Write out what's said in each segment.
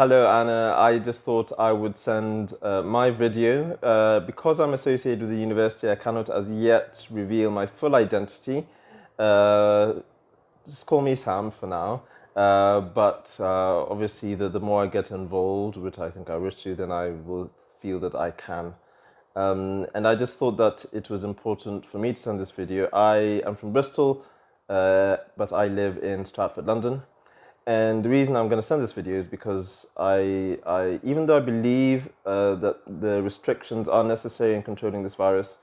Hello, Anna. I just thought I would send uh, my video. Uh, because I'm associated with the university, I cannot as yet reveal my full identity. Uh, just call me Sam for now. Uh, but uh, obviously, the, the more I get involved, which I think I wish to, then I will feel that I can. Um, and I just thought that it was important for me to send this video. I am from Bristol, uh, but I live in Stratford, London. And the reason I'm going to send this video is because I, I even though I believe uh, that the restrictions are necessary in controlling this virus,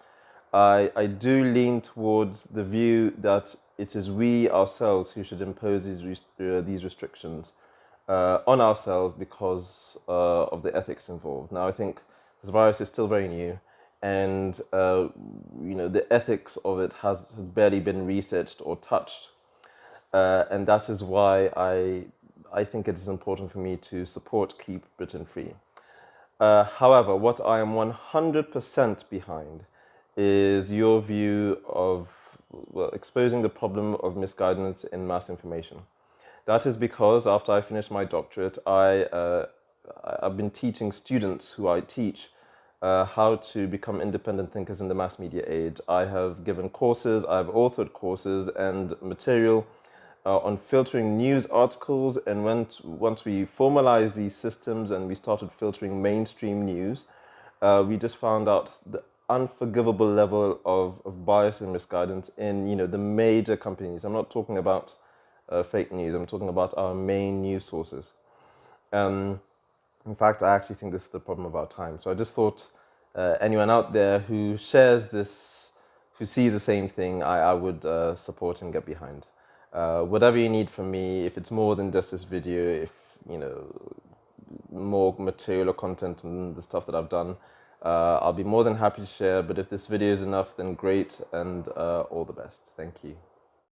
I, I do lean towards the view that it is we ourselves who should impose these, uh, these restrictions uh, on ourselves because uh, of the ethics involved. Now, I think this virus is still very new and uh, you know the ethics of it has, has barely been researched or touched uh, and that is why I, I think it is important for me to support Keep Britain Free. Uh, however, what I am 100% behind is your view of well, exposing the problem of misguidance in mass information. That is because after I finished my doctorate, I, uh, I've been teaching students who I teach uh, how to become independent thinkers in the mass media age. I have given courses, I've authored courses and material uh, on filtering news articles and once, once we formalized these systems and we started filtering mainstream news, uh, we just found out the unforgivable level of, of bias and misguidance in you know the major companies. I'm not talking about uh, fake news, I'm talking about our main news sources. Um, in fact, I actually think this is the problem of our time. So I just thought uh, anyone out there who shares this, who sees the same thing, I, I would uh, support and get behind. Uh, whatever you need from me, if it's more than just this video, if, you know, more material or content and the stuff that I've done, uh, I'll be more than happy to share. But if this video is enough, then great and uh, all the best. Thank you.